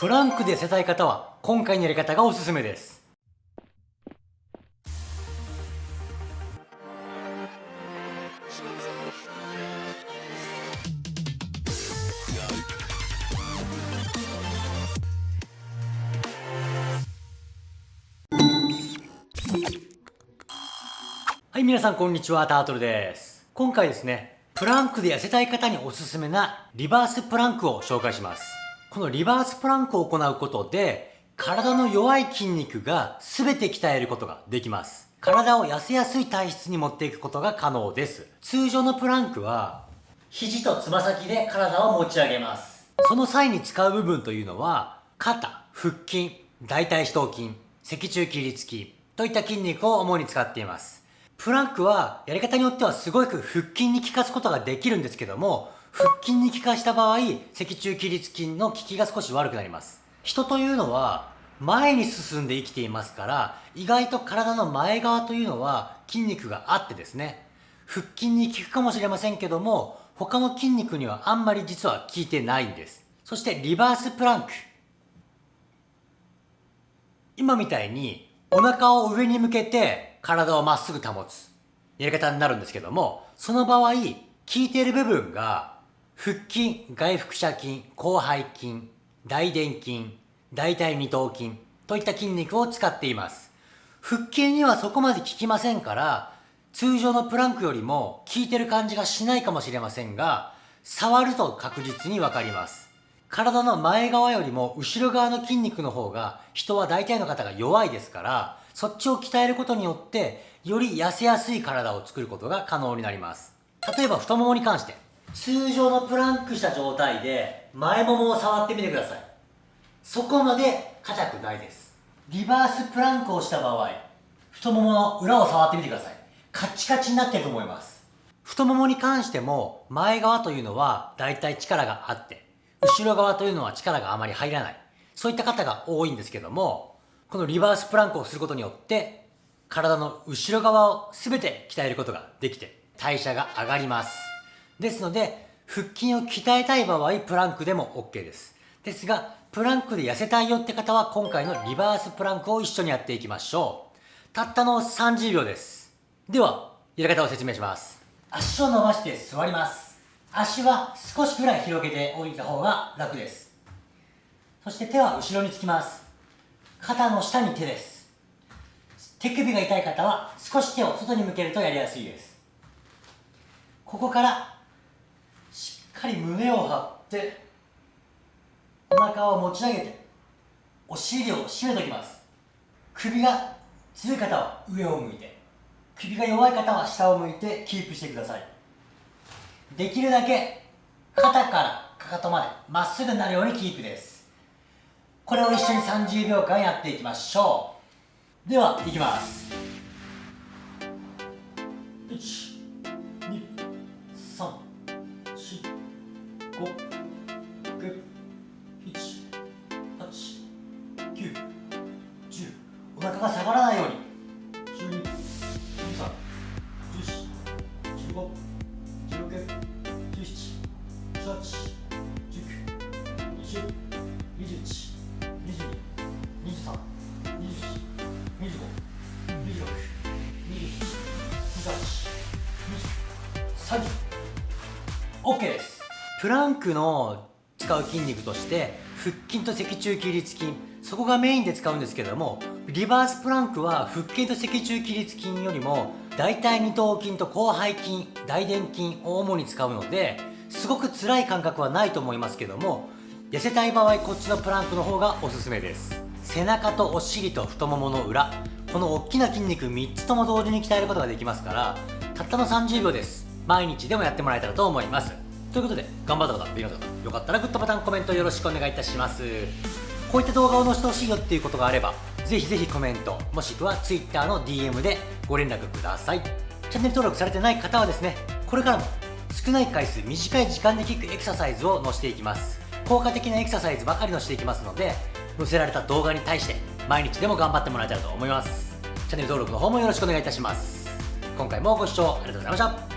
プランクで痩せたい方は今回のやり方がおすすめです。はい皆さんこんにちはタートルです。今回ですねプランクで痩せたい方におすすめなリバースプランクを紹介します。このリバースプランクを行うことで体の弱い筋肉が全て鍛えることができます。体を痩せやすい体質に持っていくことが可能です。通常のプランクは肘とつま先で体を持ち上げます。その際に使う部分というのは肩、腹筋、大腿四頭筋、脊柱起立筋といった筋肉を主に使っています。プランクはやり方によってはすごく腹筋に効かすことができるんですけども腹筋に効かした場合、脊柱起立筋の効きが少し悪くなります。人というのは前に進んで生きていますから、意外と体の前側というのは筋肉があってですね、腹筋に効くかもしれませんけども、他の筋肉にはあんまり実は効いてないんです。そしてリバースプランク。今みたいにお腹を上に向けて体をまっすぐ保つやり方になるんですけども、その場合、効いている部分が腹筋、外腹斜筋、広背筋、大臀筋、大腿二頭筋といった筋肉を使っています。腹筋にはそこまで効きませんから、通常のプランクよりも効いてる感じがしないかもしれませんが、触ると確実にわかります。体の前側よりも後ろ側の筋肉の方が人は大体の方が弱いですから、そっちを鍛えることによって、より痩せやすい体を作ることが可能になります。例えば太ももに関して、通常のプランクした状態で前ももを触ってみてください。そこまで硬くないです。リバースプランクをした場合太ももの裏を触ってみてください。カチカチになってると思います。太ももに関しても前側というのはだいたい力があって後ろ側というのは力があまり入らない。そういった方が多いんですけどもこのリバースプランクをすることによって体の後ろ側を全て鍛えることができて代謝が上がります。ですので、腹筋を鍛えたい場合、プランクでも OK です。ですが、プランクで痩せたいよって方は、今回のリバースプランクを一緒にやっていきましょう。たったの30秒です。では、やり方を説明します。足を伸ばして座ります。足は少しくらい広げておいた方が楽です。そして手は後ろにつきます。肩の下に手です。手首が痛い方は少し手を外に向けるとやりやすいです。ここからかり胸を張ってお腹を持ち上げてお尻を締めておきます。首が強い方は上を向いて首が弱い方は下を向いてキープしてください。できるだけ肩からかかとまでまっすぐになるようにキープです。これを一緒に30秒間やっていきましょう。ではいきます。1が下がらないように。12 13 14 15 16 17 18 19 20 21 22 23 24 25 26 27 28 29 30ですプランクの使う筋肉として腹筋と脊柱起立筋そこがメインで使うんですけどもリバースプランクは腹筋と脊柱起立筋よりも大腿二頭筋と広背筋大臀筋を主に使うのですごく辛い感覚はないと思いますけども痩せたい場合こっちのプランクの方がおすすめです。背中とお尻と太ももの裏この大きな筋肉3つとも同時に鍛えることができますからたったの30秒です。毎日でもやってもらえたらと思います。ということで頑張った方できなかった方よかったらグッドボタンコメントよろしくお願いいたします。こういった動画を載せてほしいよっていうことがあればぜひぜひコメント、もしくは Twitter の DM でご連絡ください。チャンネル登録されてない方はですね、これからも少ない回数、短い時間で効くエクササイズを載せていきます。効果的なエクササイズばかり載せていきますので、載せられた動画に対して毎日でも頑張ってもらえたらと思います。チャンネル登録の方もよろしくお願いいたします。今回もご視聴ありがとうございました。